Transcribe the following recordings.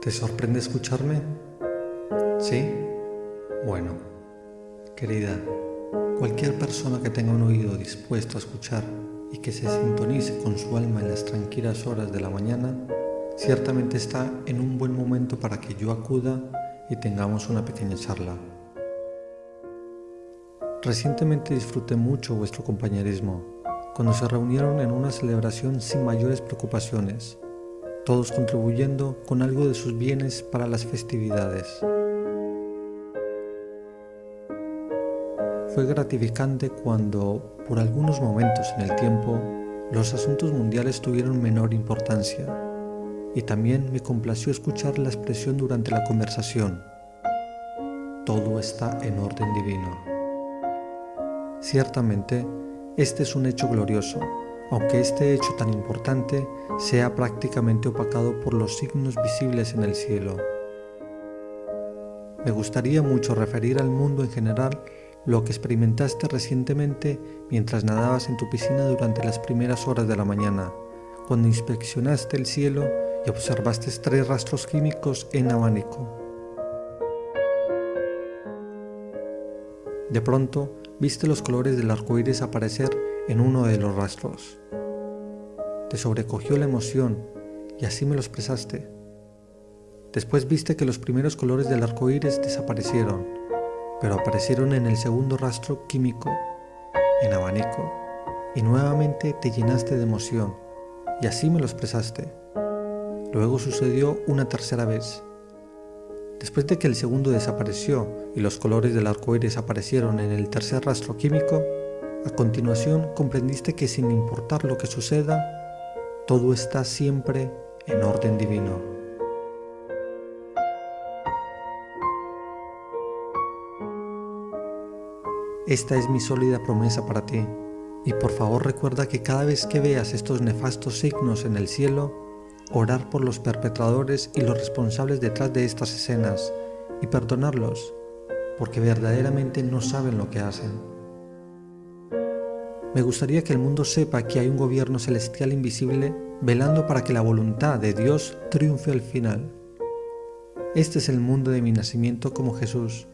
¿Te sorprende escucharme? ¿Sí? Bueno, querida, cualquier persona que tenga un oído dispuesto a escuchar y que se sintonice con su alma en las tranquilas horas de la mañana, ciertamente está en un buen momento para que yo acuda y tengamos una pequeña charla. Recientemente disfruté mucho vuestro compañerismo, cuando se reunieron en una celebración sin mayores preocupaciones, todos contribuyendo con algo de sus bienes para las festividades. Fue gratificante cuando, por algunos momentos en el tiempo, los asuntos mundiales tuvieron menor importancia, y también me complació escuchar la expresión durante la conversación. Todo está en orden divino. Ciertamente, este es un hecho glorioso, aunque este hecho tan importante sea prácticamente opacado por los signos visibles en el cielo. Me gustaría mucho referir al mundo en general lo que experimentaste recientemente mientras nadabas en tu piscina durante las primeras horas de la mañana, cuando inspeccionaste el cielo y observaste tres rastros químicos en abanico. De pronto, viste los colores del arco iris aparecer en uno de los rastros. Te sobrecogió la emoción y así me lo expresaste. Después viste que los primeros colores del arco iris desaparecieron, pero aparecieron en el segundo rastro químico, en abanico, y nuevamente te llenaste de emoción y así me lo expresaste. Luego sucedió una tercera vez Después de que el segundo desapareció y los colores del arco iris aparecieron en el tercer rastro químico, a continuación comprendiste que sin importar lo que suceda, todo está siempre en orden divino. Esta es mi sólida promesa para ti, y por favor recuerda que cada vez que veas estos nefastos signos en el cielo, orar por los perpetradores y los responsables detrás de estas escenas y perdonarlos, porque verdaderamente no saben lo que hacen. Me gustaría que el mundo sepa que hay un gobierno celestial invisible velando para que la voluntad de Dios triunfe al final. Este es el mundo de mi nacimiento como Jesús,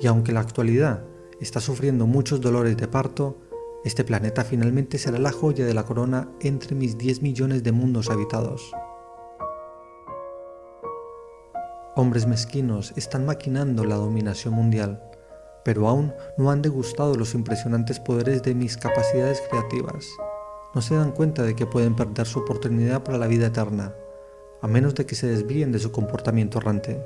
y aunque la actualidad está sufriendo muchos dolores de parto, este planeta finalmente será la joya de la corona entre mis 10 millones de mundos habitados. Hombres mezquinos están maquinando la dominación mundial, pero aún no han degustado los impresionantes poderes de mis capacidades creativas. No se dan cuenta de que pueden perder su oportunidad para la vida eterna, a menos de que se desvíen de su comportamiento errante.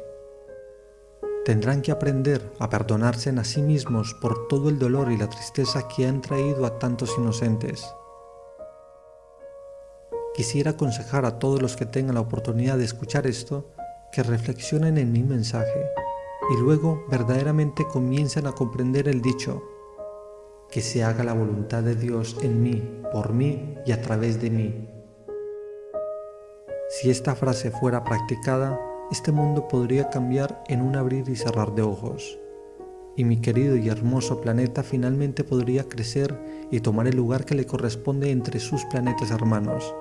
Tendrán que aprender a perdonarse a sí mismos por todo el dolor y la tristeza que han traído a tantos inocentes. Quisiera aconsejar a todos los que tengan la oportunidad de escuchar esto que reflexionen en mi mensaje y luego verdaderamente comiencen a comprender el dicho, que se haga la voluntad de Dios en mí, por mí y a través de mí. Si esta frase fuera practicada, este mundo podría cambiar en un abrir y cerrar de ojos, y mi querido y hermoso planeta finalmente podría crecer y tomar el lugar que le corresponde entre sus planetas hermanos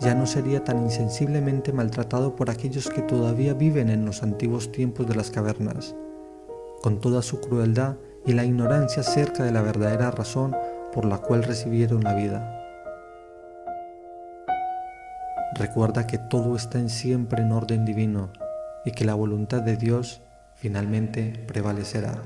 ya no sería tan insensiblemente maltratado por aquellos que todavía viven en los antiguos tiempos de las cavernas, con toda su crueldad y la ignorancia acerca de la verdadera razón por la cual recibieron la vida. Recuerda que todo está en siempre en orden divino y que la voluntad de Dios finalmente prevalecerá.